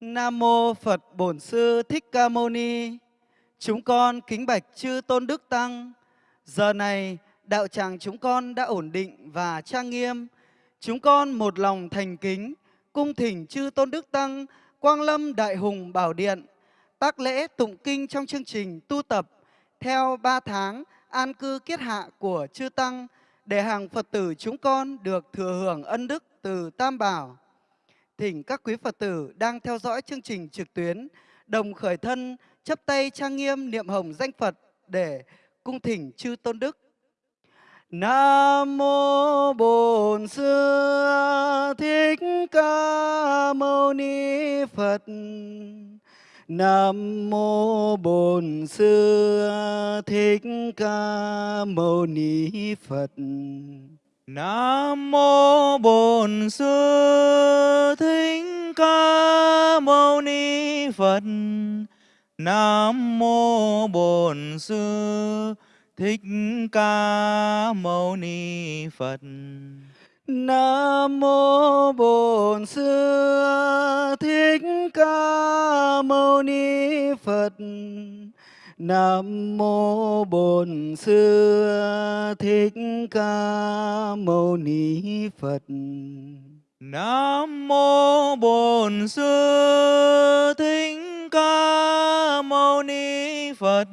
Nam mô Phật Bổn Sư Thích Ca Mâu Ni. Chúng con kính bạch chư tôn đức tăng. Giờ này, đạo tràng chúng con đã ổn định và trang nghiêm. Chúng con một lòng thành kính, cung thỉnh chư tôn đức tăng, Quang Lâm Đại Hùng Bảo Điện tác lễ tụng kinh trong chương trình tu tập theo 3 tháng an cư kiết hạ của chư tăng để hàng Phật tử chúng con được thừa hưởng ân đức từ Tam Bảo. Thỉnh các quý Phật tử đang theo dõi chương trình trực tuyến, đồng khởi thân, chấp tay trang nghiêm niệm hồng danh Phật để cung thỉnh chư tôn đức. Nam mô Bổn Sư Thích Ca Mâu Ni Phật. Nam mô Bổn Sư Thích Ca Mâu Ni Phật. Nam mô Bổn Sư Thích Ca Mâu Ni Phật. Nam mô Bổn Sư Thích Ca Mâu Ni Phật. Nam mô Bổn Sư Thích Ca Mâu Ni Phật. Nam mô Bổn Sư Thích Ca Mâu Ni Phật. Nam mô Bổn Sư Thích Ca Mâu Ni Phật.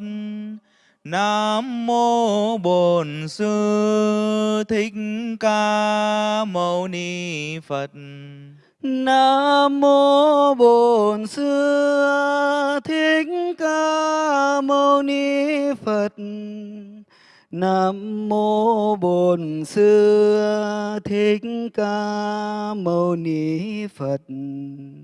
Nam mô Bổn Sư Thích Ca Mâu Ni Phật. Nam mô Bổn Sư Thích Ca Mâu Ni Phật. Nam mô Bổn Sư Thích Ca Mâu Ni Phật.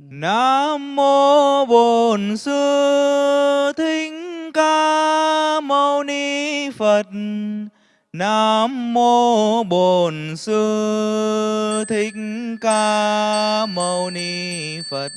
Nam mô Bổn Sư Thích Ca Mâu Ni Phật. Nam mô Bổn Sư Thích Ca Mâu Ni Phật.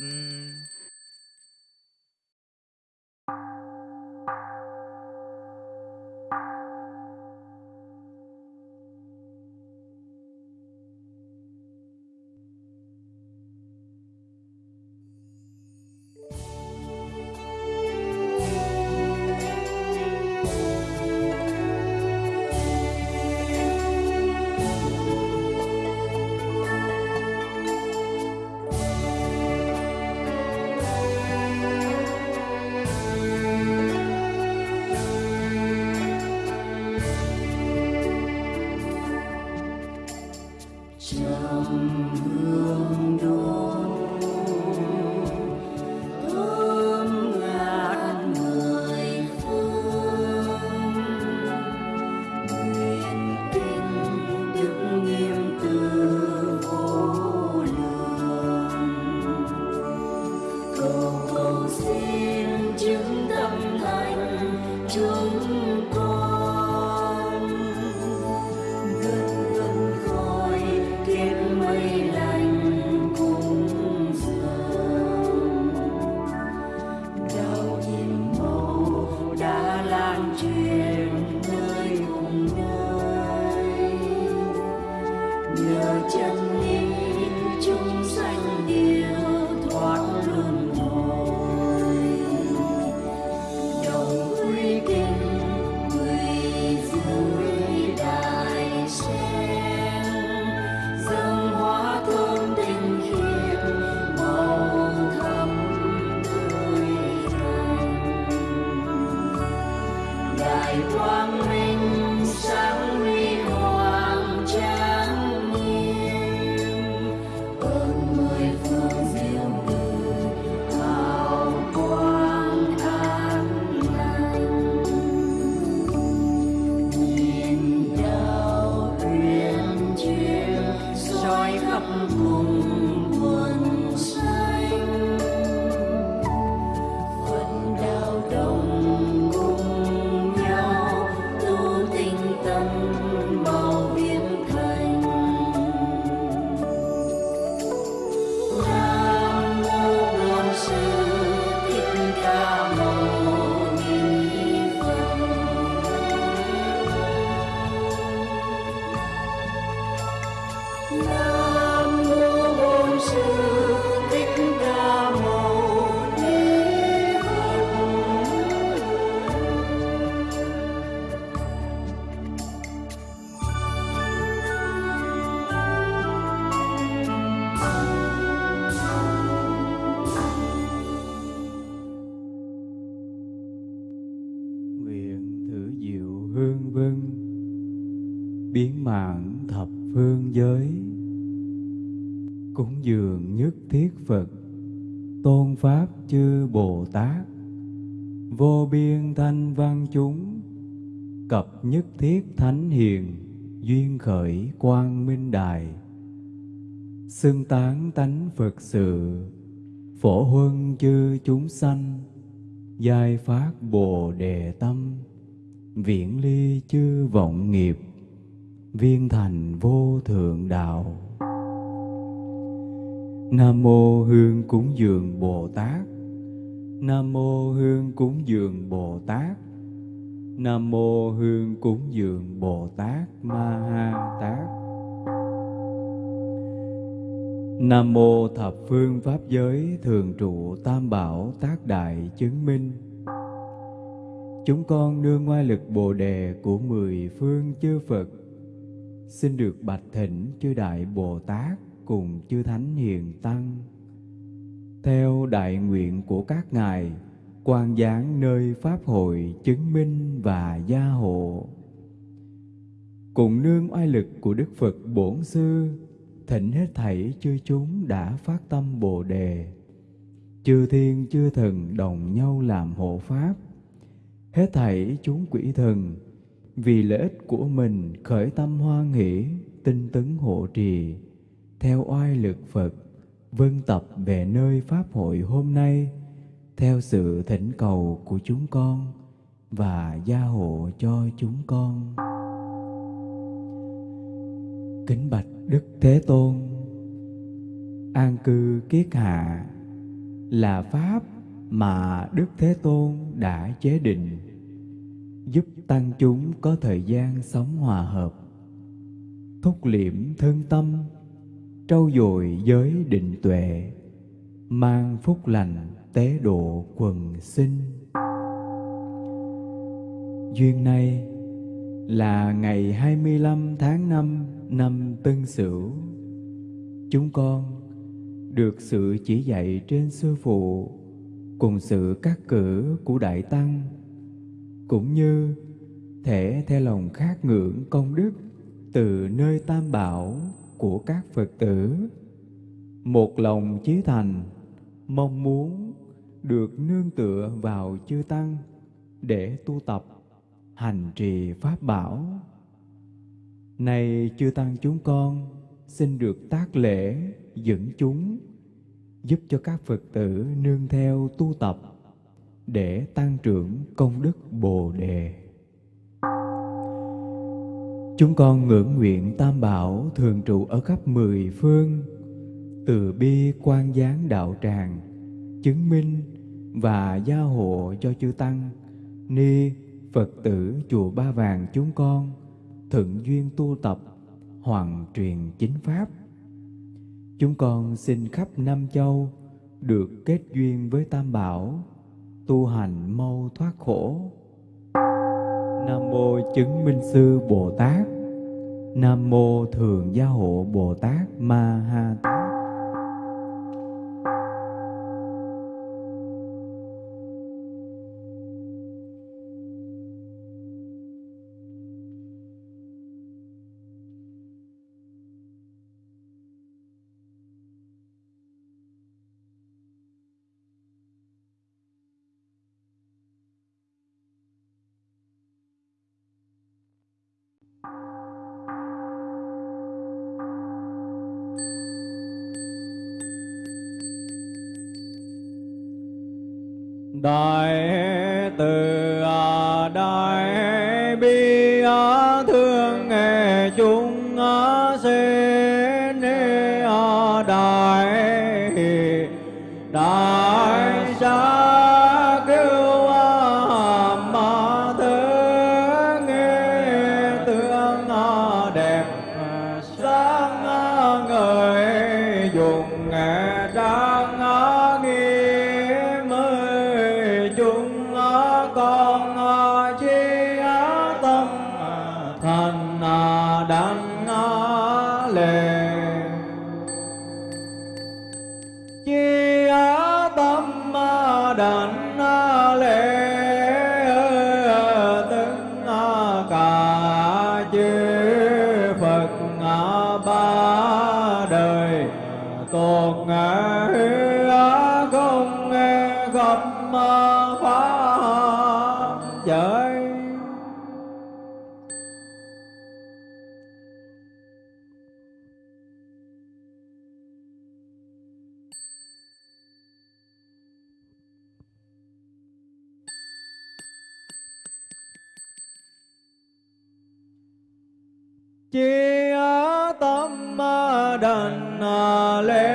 Vương vân biến mạng thập phương giới. Cúng dường nhất thiết phật. Tôn pháp chư bồ tát. Vô biên thanh văn chúng. Cập nhất thiết thánh hiền. Duyên khởi quang minh đài. Xưng tán tánh phật sự. Phổ huân chư chúng sanh. Giai phát bồ đề tâm viễn ly chư vọng nghiệp, viên thành vô thượng đạo. Nam mô hương cúng dường bồ tát. Nam mô hương cúng dường bồ tát. Nam mô hương cúng dường bồ tát ma ha tát. Nam mô thập phương pháp giới thường trụ tam bảo tác đại chứng minh chúng con nương ngoa lực bồ đề của mười phương chư phật. Xin được bạch thỉnh chư đại bồ tát cùng chư thánh hiền tăng. Theo đại nguyện của các ngài quan giáng nơi pháp hội chứng minh và gia hộ. Cùng nương oai lực của đức phật bổn sư, thỉnh hết thảy chư chúng đã phát tâm bồ đề. Chư thiên chư thần đồng nhau làm hộ pháp hết thảy chúng quỷ thần, vì lợi ích của mình khởi tâm hoan hỷ tinh tấn hộ trì. Theo oai lực phật, vân tập về nơi pháp hội hôm nay, theo sự thỉnh cầu của chúng con và gia hộ cho chúng con. Kính bạch đức thế tôn, an cư kiết hạ, là pháp mà đức thế tôn đã chế định, giúp tăng chúng có thời gian sống hòa hợp, thúc liễm thân tâm, trau dồi giới định tuệ, mang phúc lành tế độ quần sinh duyên này là ngày 25 tháng 5 năm Tân Sửu. Chúng con được sự chỉ dạy trên sư phụ cùng sự cắt cử của Đại Tăng cũng như thể theo lòng khát ngưỡng công đức từ nơi tam bảo của các Phật tử. Một lòng chí thành, mong muốn được nương tựa vào chư Tăng để tu tập, hành trì Pháp bảo. Này chư Tăng chúng con, xin được tác lễ dẫn chúng, giúp cho các Phật tử nương theo tu tập để tăng trưởng công đức Bồ Đề. Chúng con ngưỡng nguyện Tam Bảo thường trụ ở khắp mười phương, từ bi quan gián đạo tràng, chứng minh và gia hộ cho chư Tăng, Ni, Phật tử chùa Ba Vàng chúng con, thượng duyên tu tập, hoàn truyền chính Pháp. Chúng con xin khắp Nam Châu được kết duyên với Tam Bảo, tu hành mau thoát khổ. Nam mô chứng minh sư Bồ Tát. Nam mô thường gia hộ Bồ Tát Ma Ha Tát. Đành lễ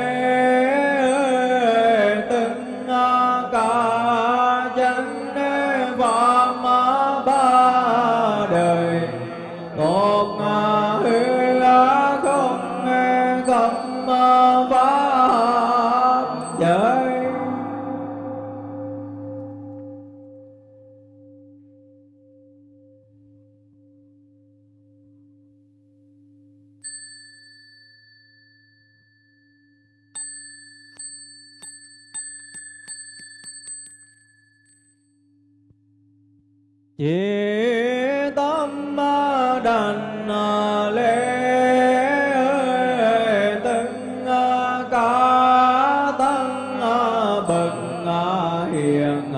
tất hiền.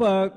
Phật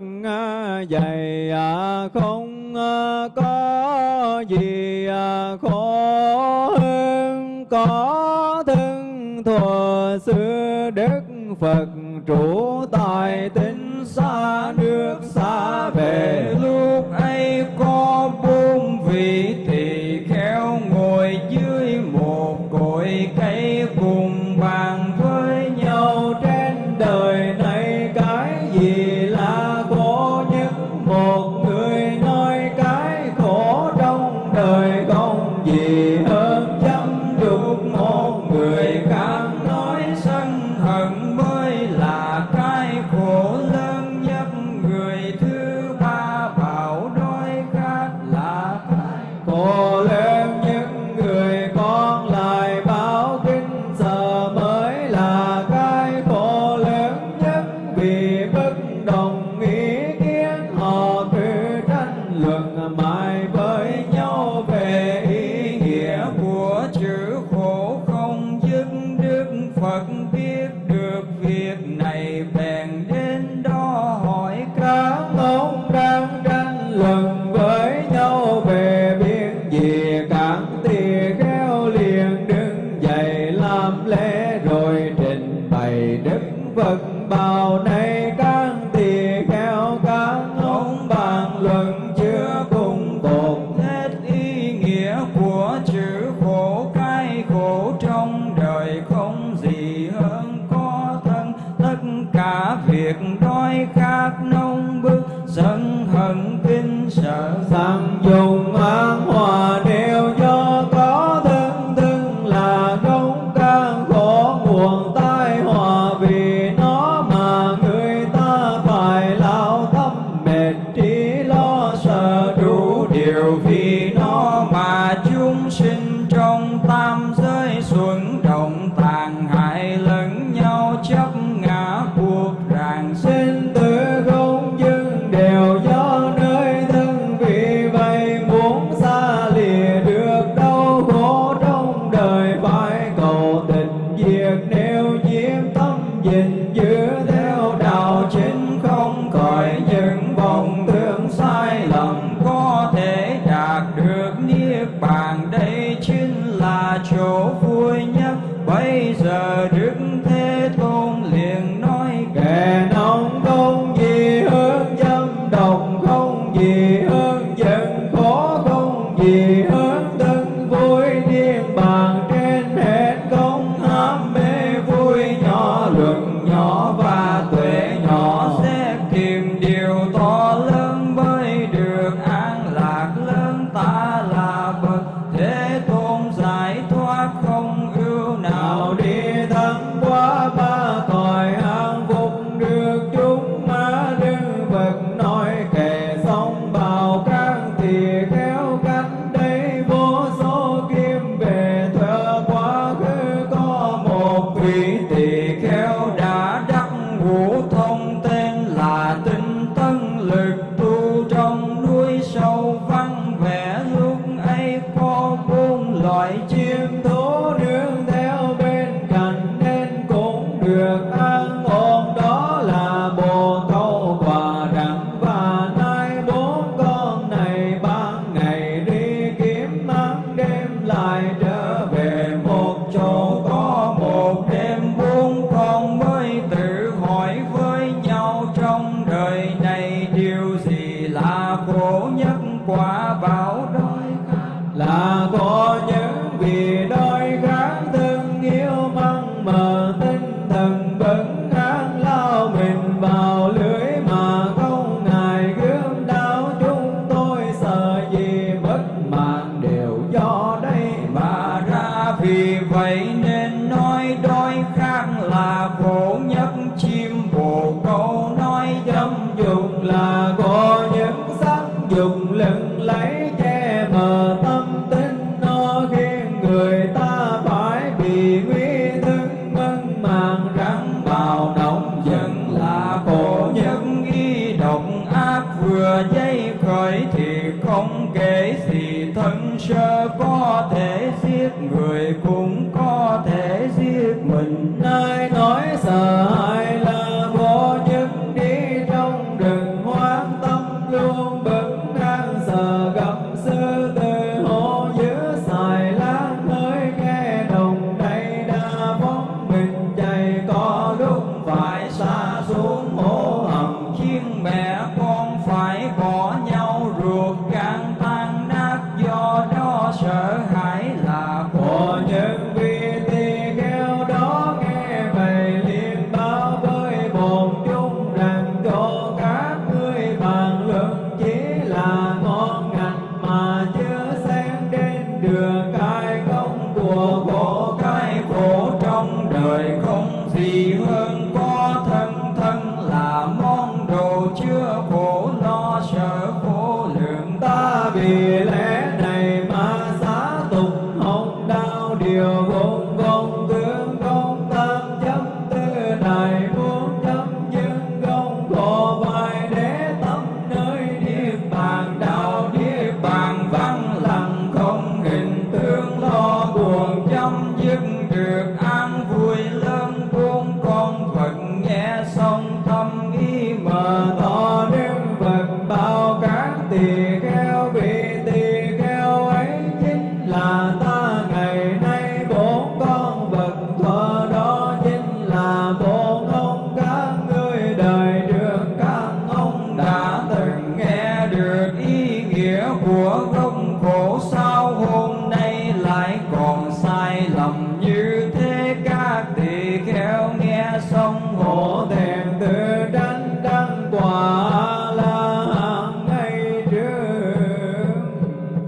Oh.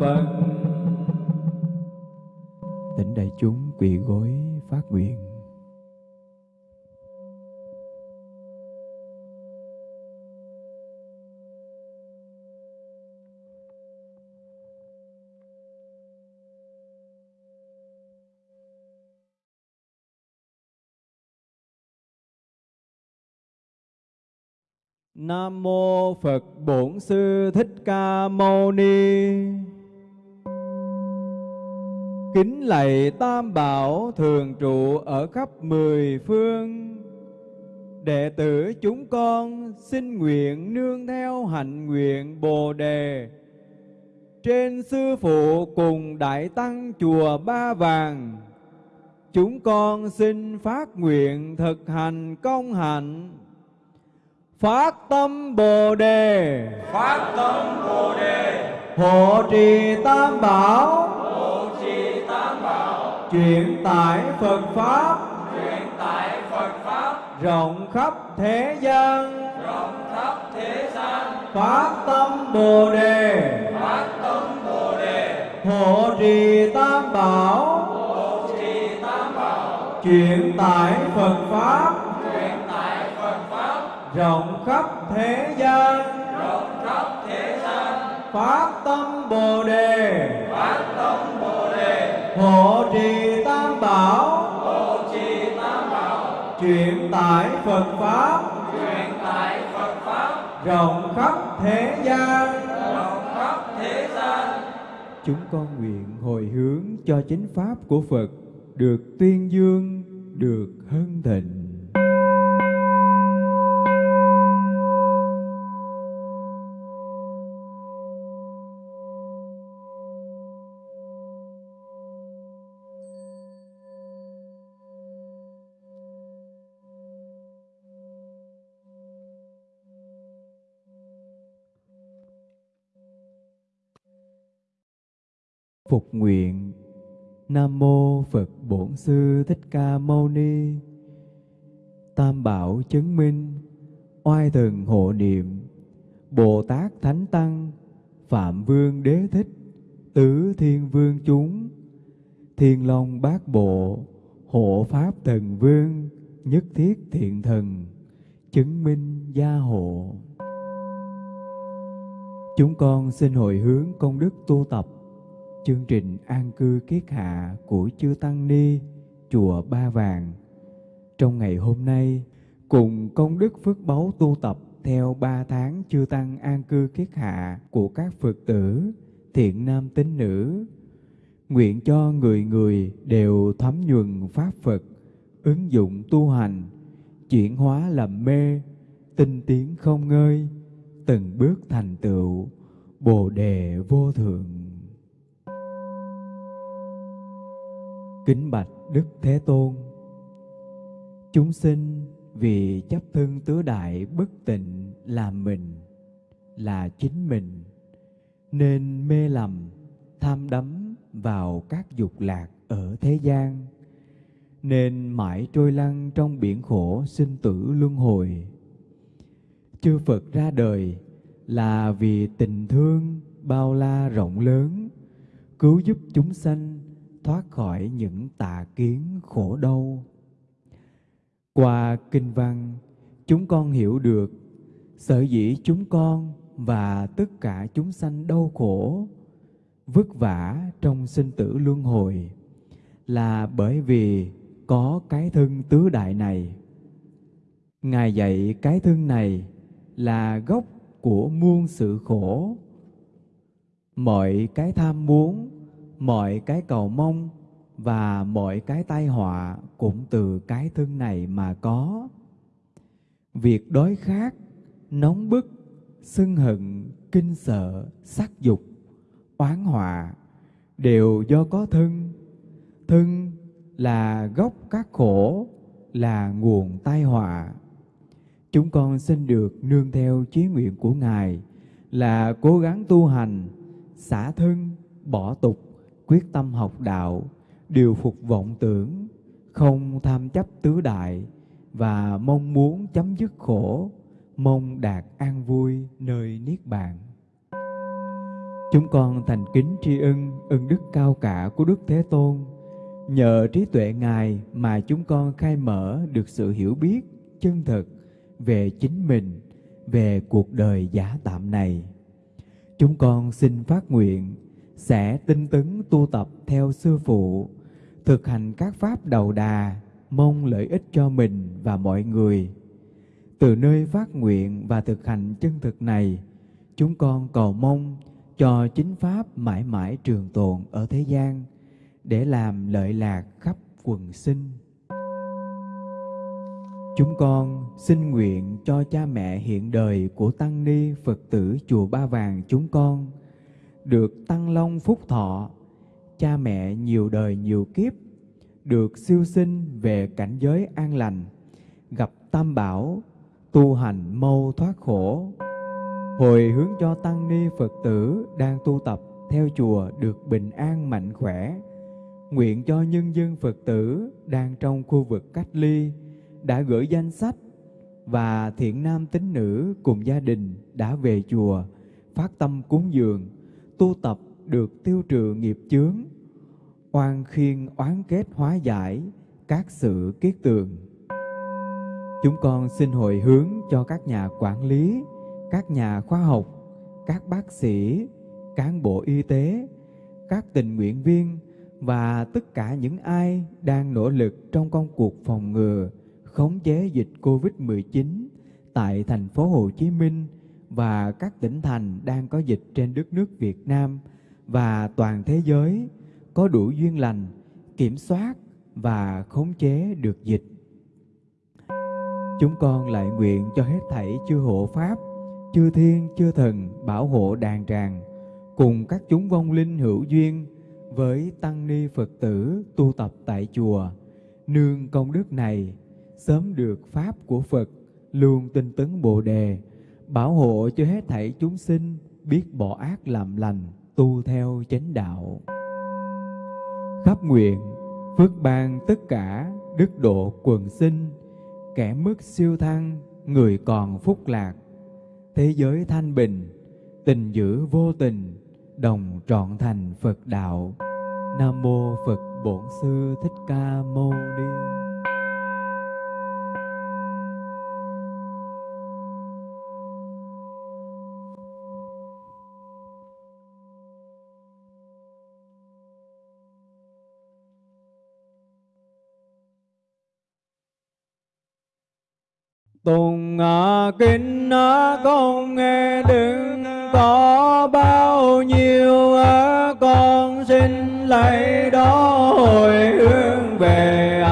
Phật Tỉnh đại chúng quỳ gối phát nguyện Nam mô Phật Bổn Sư Thích Ca Mâu Ni. Kính lạy Tam Bảo thường trụ ở khắp mười phương. Đệ tử chúng con xin nguyện nương theo hạnh nguyện Bồ đề trên sư phụ cùng đại tăng chùa Ba Vàng. Chúng con xin phát nguyện thực hành công hạnh phát tâm bồ đề phát tâm bồ đề hộ trì tam bảo truyền tải phật pháp. Truyền tải phật pháp. Rộng khắp thế gian. Rộng khắp thế gian. Phát tâm bồ đề. Phát tâm bồ đề. Hộ trì tam bảo. Hộ trì tam bảo. Truyền tải phật pháp. Truyền tải phật pháp. Rộng khắp thế gian. Rộng khắp thế gian. Phát tâm bồ đề hộ trì tam bảo. Hộ trì tam bảo. Truyền tải phật pháp. Truyền tải phật pháp. Rộng khắp thế gian. Rộng khắp thế gian. Chúng con nguyện hồi hướng cho chính pháp của Phật được tuyên dương, được hân thịnh. Phục nguyện. Nam mô Phật Bổn Sư Thích Ca Mâu Ni. Tam Bảo chứng minh, oai thần hộ niệm, Bồ Tát Thánh Tăng, Phạm Vương Đế Thích, Tứ Thiên Vương chúng, Thiên Long Bát Bộ, Hộ Pháp Thần Vương, Nhất Thiết Thiện Thần, chứng minh gia hộ. Chúng con xin hồi hướng công đức tu tập chương trình an cư kiết hạ của chư Tăng Ni, chùa Ba Vàng. Trong ngày hôm nay, cùng công đức phước báu tu tập theo ba tháng chư Tăng an cư kiết hạ của các Phật tử, thiện nam tín nữ, nguyện cho người người đều thấm nhuần Pháp Phật, ứng dụng tu hành, chuyển hóa làm mê, tinh tiến không ngơi, từng bước thành tựu, Bồ đề vô thượng. Kính bạch Đức Thế Tôn Chúng sinh vì chấp thân tứ đại bất tịnh là mình, là chính mình, nên mê lầm, tham đắm vào các dục lạc ở thế gian, nên mãi trôi lăn trong biển khổ sinh tử luân hồi. Chư Phật ra đời là vì tình thương bao la rộng lớn, cứu giúp chúng sanh thoát khỏi những tà kiến khổ đau. Qua kinh văn, chúng con hiểu được sở dĩ chúng con và tất cả chúng sanh đau khổ, vất vả trong sinh tử luân hồi là bởi vì có cái thân tứ đại này. Ngài dạy cái thân này là gốc của muôn sự khổ. Mọi cái tham muốn mọi cái cầu mong và mọi cái tai họa cũng từ cái thân này mà có. Việc đói khát, nóng bức, sân hận, kinh sợ, sắc dục, oán họa đều do có thân. Thân là gốc các khổ, là nguồn tai họa. Chúng con xin được nương theo chí nguyện của Ngài là cố gắng tu hành, xả thân, bỏ tục, quyết tâm học đạo, điều phục vọng tưởng, không tham chấp tứ đại và mong muốn chấm dứt khổ, mong đạt an vui nơi niết bàn. Chúng con thành kính tri ân ân đức cao cả của Đức Thế Tôn. Nhờ trí tuệ Ngài mà chúng con khai mở được sự hiểu biết chân thực về chính mình, về cuộc đời giả tạm này. Chúng con xin phát nguyện sẽ tinh tấn tu tập theo sư phụ, thực hành các pháp đầu đà, mong lợi ích cho mình và mọi người. Từ nơi phát nguyện và thực hành chân thực này, chúng con cầu mong cho chính Pháp mãi mãi trường tồn ở thế gian để làm lợi lạc khắp quần sinh. Chúng con xin nguyện cho cha mẹ hiện đời của Tăng Ni Phật tử Chùa Ba Vàng chúng con được tăng long phúc thọ, cha mẹ nhiều đời nhiều kiếp, được siêu sinh về cảnh giới an lành, gặp tam bảo, tu hành mâu thoát khổ. Hồi hướng cho Tăng Ni Phật tử đang tu tập theo chùa được bình an mạnh khỏe, nguyện cho nhân dân Phật tử đang trong khu vực cách ly, đã gửi danh sách và thiện nam tín nữ cùng gia đình đã về chùa phát tâm cúng dường tu tập được tiêu trừ nghiệp chướng, oan khiên oán kết hóa giải các sự kiết tường. Chúng con xin hồi hướng cho các nhà quản lý, các nhà khoa học, các bác sĩ, cán bộ y tế, các tình nguyện viên và tất cả những ai đang nỗ lực trong công cuộc phòng ngừa, khống chế dịch Covid-19 tại thành phố Hồ Chí Minh và các tỉnh thành đang có dịch trên đất nước Việt Nam và toàn thế giới có đủ duyên lành kiểm soát và khống chế được dịch. Chúng con lại nguyện cho hết thảy chư hộ pháp, chư thiên, chư thần bảo hộ đàn tràng cùng các chúng vong linh hữu duyên với tăng ni Phật tử tu tập tại chùa nương công đức này sớm được pháp của Phật luôn tinh tấn Bồ đề, bảo hộ cho hết thảy chúng sinh biết bỏ ác làm lành, tu theo chánh đạo. Khắp nguyện phước ban tất cả đức độ quần sinh, kẻ mức siêu thăng, người còn phúc lạc, thế giới thanh bình, tình giữ vô tình, đồng trọn thành Phật đạo. Nam mô Phật Bổn Sư Thích Ca Mâu Ni. Tùng kinh con nghe đừng có bao nhiêu con xin lấy đó hồi hướng về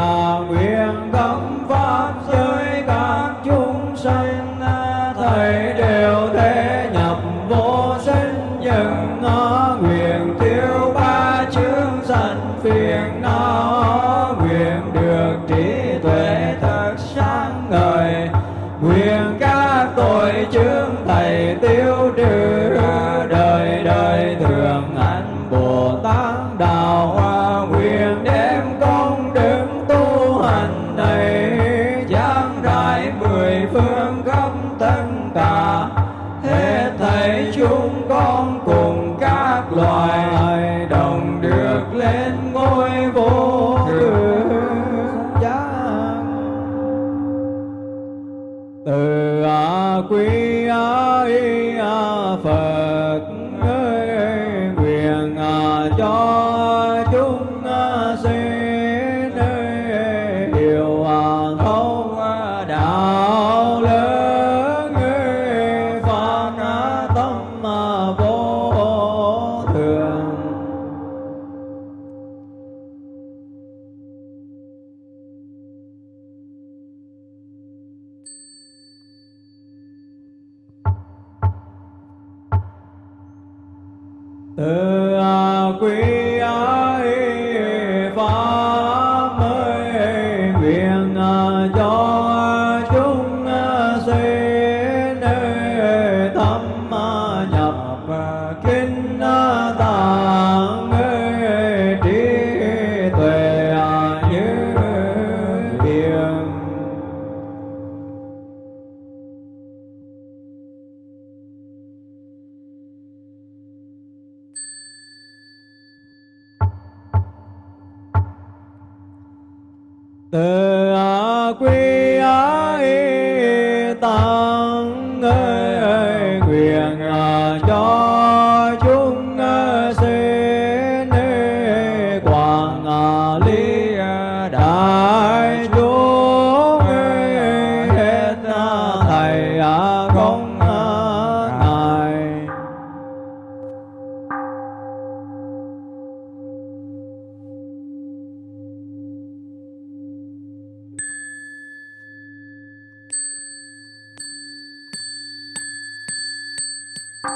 Nam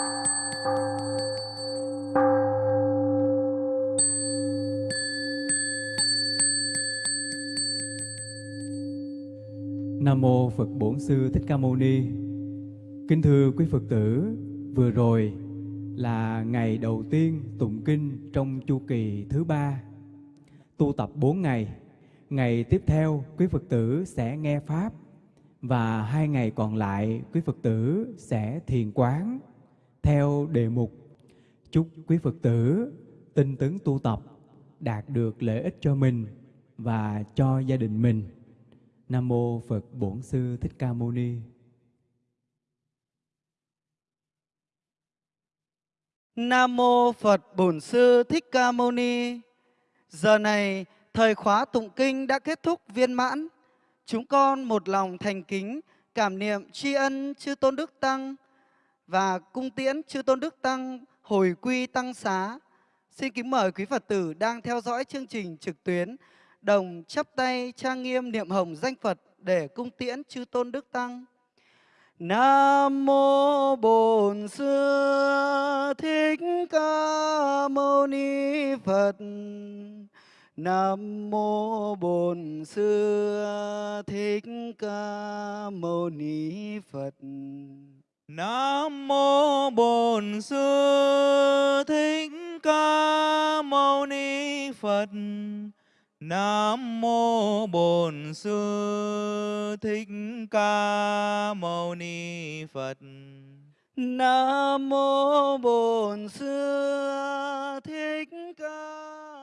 mô Phật Bổn Sư Thích Ca Mâu Ni. Kính thưa quý Phật tử, vừa rồi là ngày đầu tiên tụng kinh trong chu kỳ thứ ba, tu tập 4 ngày. Ngày tiếp theo quý Phật tử sẽ nghe pháp và hai ngày còn lại quý Phật tử sẽ thiền quán theo đề mục. Chúc quý Phật tử tinh tấn tu tập đạt được lợi ích cho mình và cho gia đình mình. Nam mô Phật Bổn Sư Thích Ca Mâu Ni. Nam mô Phật Bổn Sư Thích Ca Mâu Ni. Giờ này, thời khóa tụng kinh đã kết thúc viên mãn. Chúng con một lòng thành kính cảm niệm tri ân chư Tôn Đức Tăng và cung tiễn chư Tôn Đức Tăng, hồi quy tăng xá. Xin kính mời quý Phật tử đang theo dõi chương trình trực tuyến đồng chắp tay trang nghiêm niệm hồng danh Phật để cung tiễn chư Tôn Đức Tăng. Nam mô Bổn Sư Thích Ca Mâu Ni Phật. Nam mô Bổn Sư Thích Ca Mâu Ni Phật. Nam mô Bổn Sư Thích Ca Mâu Ni Phật. Nam mô Bổn Sư Thích Ca Mâu Ni Phật. Nam mô Bổn Sư thích ca